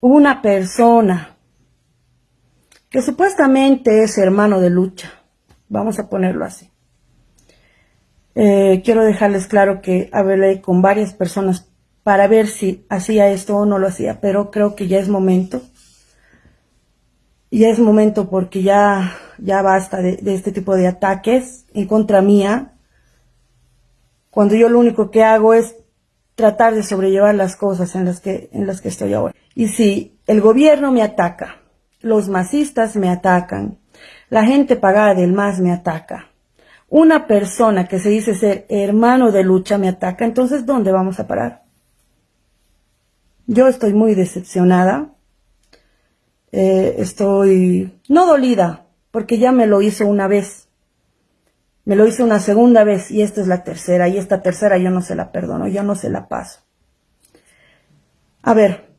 una persona que supuestamente es hermano de lucha, vamos a ponerlo así. Eh, quiero dejarles claro que hablé con varias personas para ver si hacía esto o no lo hacía, pero creo que ya es momento. Ya es momento porque ya, ya basta de este tipo de ataques en contra mía, cuando yo lo único que hago es tratar de sobrellevar las cosas en las que, en las que estoy ahora. Y si el gobierno me ataca, los masistas me atacan, la gente pagada del MAS me ataca, una persona que se dice ser hermano de lucha me ataca, entonces ¿dónde vamos a parar? Yo estoy muy decepcionada, eh, estoy no dolida, porque ya me lo hizo una vez, me lo hizo una segunda vez y esta es la tercera y esta tercera yo no se la perdono, yo no se la paso. A ver,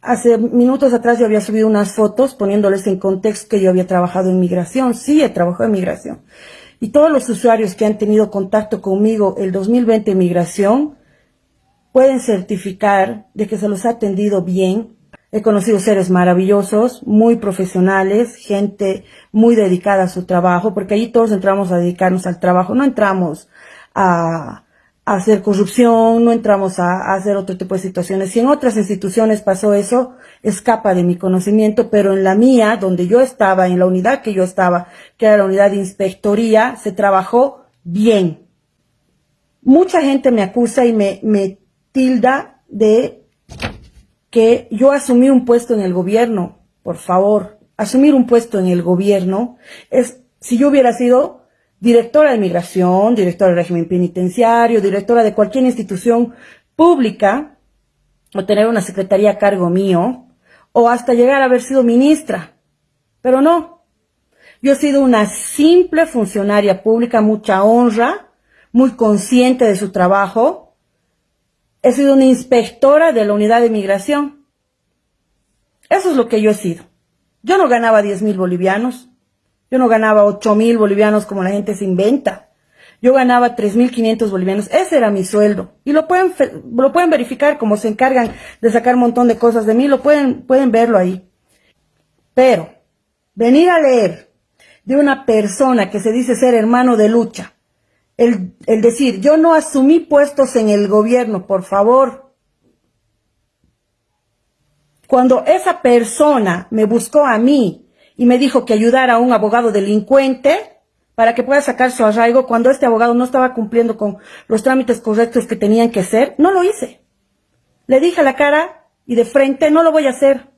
hace minutos atrás yo había subido unas fotos poniéndoles en contexto que yo había trabajado en migración. Sí, he trabajado en migración. Y todos los usuarios que han tenido contacto conmigo el 2020 en migración pueden certificar de que se los ha atendido bien. He conocido seres maravillosos, muy profesionales, gente muy dedicada a su trabajo, porque ahí todos entramos a dedicarnos al trabajo, no entramos a, hacer corrupción, no entramos a, hacer otro tipo de situaciones. Si en otras instituciones pasó eso, escapa de mi conocimiento, pero en la mía, donde yo estaba, en la unidad que yo estaba, que era la unidad de inspectoría, se trabajó bien. Mucha gente me acusa y me tilda de que yo asumí un puesto en el gobierno. Por favor, asumir un puesto en el gobierno es, si yo hubiera sido directora de migración, directora del régimen penitenciario, directora de cualquier institución pública, o tener una secretaría a cargo mío, o hasta llegar a haber sido ministra. Pero no. Yo he sido una simple funcionaria pública, mucha honra, muy consciente de su trabajo. He sido una inspectora de la unidad de migración. Eso es lo que yo he sido. Yo no ganaba 10 mil bolivianos. Yo no ganaba 8 mil bolivianos como la gente se inventa. Yo ganaba 3.500 bolivianos. Ese era mi sueldo. Y lo pueden, lo pueden verificar como se encargan de sacar un montón de cosas de mí. Lo pueden, pueden verlo ahí. Pero, venir a leer de una persona que se dice ser hermano de lucha. El, el decir, yo no asumí puestos en el gobierno, por favor. Cuando esa persona me buscó a mí y me dijo que ayudara a un abogado delincuente para que pueda sacar su arraigo cuando este abogado no estaba cumpliendo con los trámites correctos que tenían que ser, no lo hice. Le dije a la cara y de frente, no lo voy a hacer.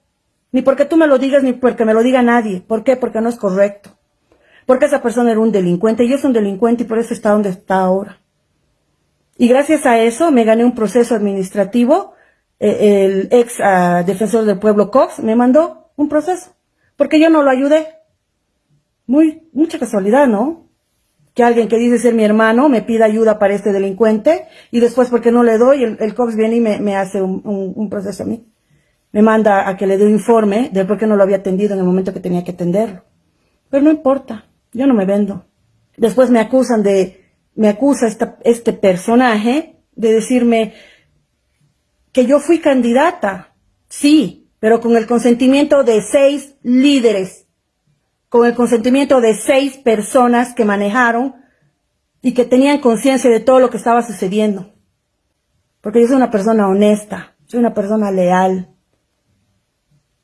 Ni porque tú me lo digas, ni porque me lo diga nadie. ¿Por qué? Porque no es correcto. Porque esa persona era un delincuente y es un delincuente y por eso está donde está ahora. Y gracias a eso me gané un proceso administrativo. Eh, el ex ah, defensor del pueblo Cox me mandó un proceso porque yo no lo ayudé. Muy, mucha casualidad, ¿no? Que alguien que dice ser mi hermano me pida ayuda para este delincuente y después porque no le doy, el, Cox viene y me, hace un, proceso a mí. Me manda a que le dé un informe de por qué no lo había atendido en el momento que tenía que atenderlo. Pero no importa, yo no me vendo. Después me acusan de, me acusa este personaje de decirme que yo fui candidata. Sí, pero con el consentimiento de seis líderes, con el consentimiento de seis personas que manejaron y que tenían conciencia de todo lo que estaba sucediendo. Porque yo soy una persona honesta, soy una persona leal.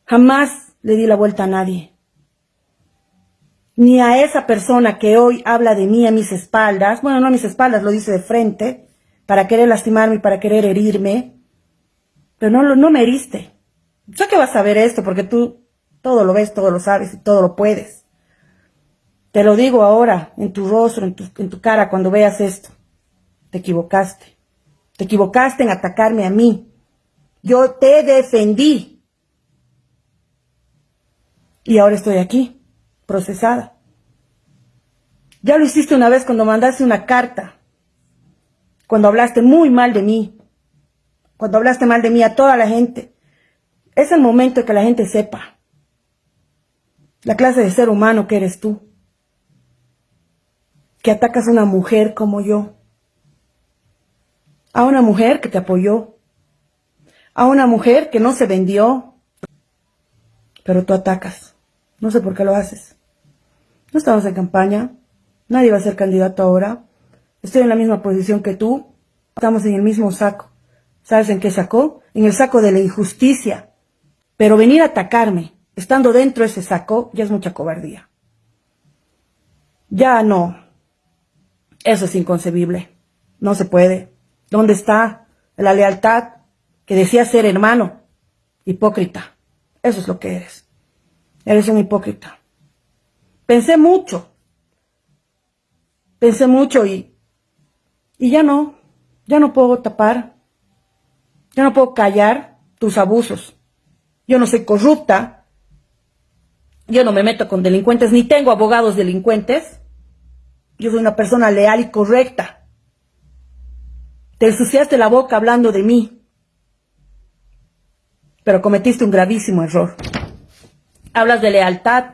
Jamás le di la vuelta a nadie. Ni a esa persona que hoy habla de mí a mis espaldas, bueno, no a mis espaldas, lo dice de frente, para querer lastimarme y para querer herirme, pero no, no me heriste. Sé que vas a ver esto porque tú todo lo ves, todo lo sabes y todo lo puedes. Te lo digo ahora, en tu rostro, en tu, en tu cara, cuando veas esto. Te equivocaste. Te equivocaste en atacarme a mí. Yo te defendí. Y ahora estoy aquí, procesada. Ya lo hiciste una vez cuando mandaste una carta. Cuando hablaste muy mal de mí. Cuando hablaste mal de mí a toda la gente. Es el momento que la gente sepa la clase de ser humano que eres tú. Que atacas a una mujer como yo. A una mujer que te apoyó. A una mujer que no se vendió. pero tú atacas. No sé por qué lo haces. No estamos en campaña, nadie va a ser candidato ahora. Estoy en la misma posición que tú, estamos en el mismo saco. ¿Sabes en qué saco? En el saco de la injusticia. Pero venir a atacarme, estando dentro de ese saco, ya es mucha cobardía. Ya no. Eso es inconcebible. No se puede. ¿Dónde está la lealtad que decía ser hermano? Hipócrita. Eso es lo que eres. Eres un hipócrita. Pensé mucho. Pensé mucho y, y ya no. Ya no puedo tapar. Ya no puedo callar tus abusos. Yo no soy corrupta. Yo no me meto con delincuentes, ni tengo abogados delincuentes. Yo soy una persona leal y correcta. Te ensuciaste la boca hablando de mí. Pero cometiste un gravísimo error. Hablas de lealtad.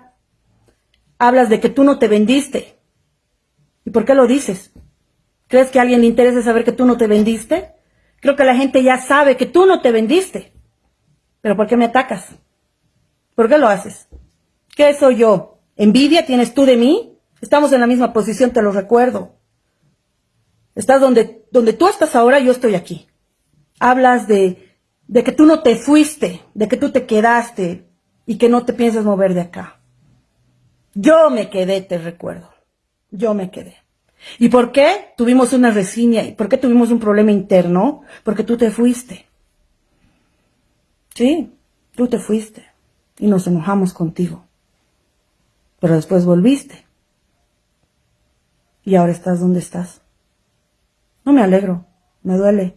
Hablas de que tú no te vendiste. ¿Y por qué lo dices? ¿Crees que a alguien le interesa saber que tú no te vendiste? Creo que la gente ya sabe que tú no te vendiste. Pero ¿por qué me atacas? ¿Por qué lo haces? ¿Qué soy yo? ¿Envidia tienes tú de mí? Estamos en la misma posición, te lo recuerdo. Estás donde, donde tú estás ahora, yo estoy aquí. Hablas de, de que tú no te fuiste, de que tú te quedaste y que no te piensas mover de acá. Yo me quedé, te recuerdo. Yo me quedé. ¿Y por qué tuvimos una resiña? ¿Y por qué tuvimos un problema interno? Porque tú te fuiste. Sí, tú te fuiste. Y nos enojamos contigo. Pero después volviste. Y ahora estás donde estás. No me alegro, me duele.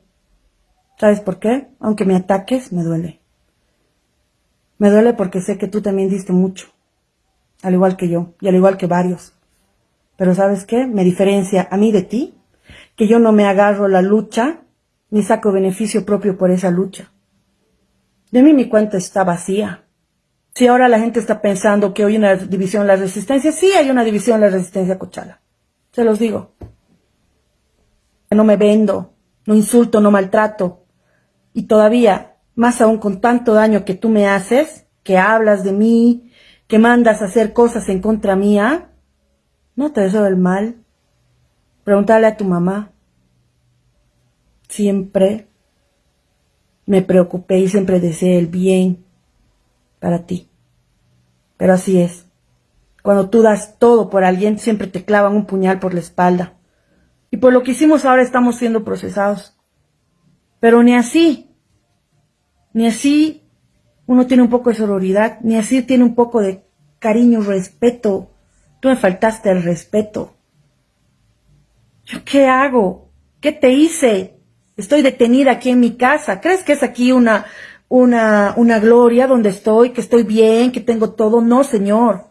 ¿Sabes por qué? Aunque me ataques, me duele. Me duele porque sé que tú también diste mucho, al igual que yo, y al igual que varios. Pero ¿sabes qué? Me diferencia a mí de ti, que yo no me agarro la lucha, ni saco beneficio propio por esa lucha. De mí mi cuenta está vacía. Si ahora la gente está pensando que hay una división en la resistencia, sí hay una división en la resistencia Cochala. Se los digo. No me vendo, no insulto, no maltrato. Y todavía, más aún con tanto daño que tú me haces, que hablas de mí, que mandas a hacer cosas en contra mía, no te deseo el mal. Pregúntale a tu mamá. Siempre me preocupé y siempre deseé el bien para ti. Pero así es. Cuando tú das todo por alguien, siempre te clavan un puñal por la espalda. Y por lo que hicimos ahora estamos siendo procesados. Pero ni así, ni así uno tiene un poco de sororidad, ni así tiene un poco de cariño, respeto. Tú me faltaste el respeto. ¿Yo qué hago? ¿Qué te hice? Estoy detenida aquí en mi casa. ¿Crees que es aquí una, una, una gloria donde estoy, que estoy bien, que tengo todo? No, señor.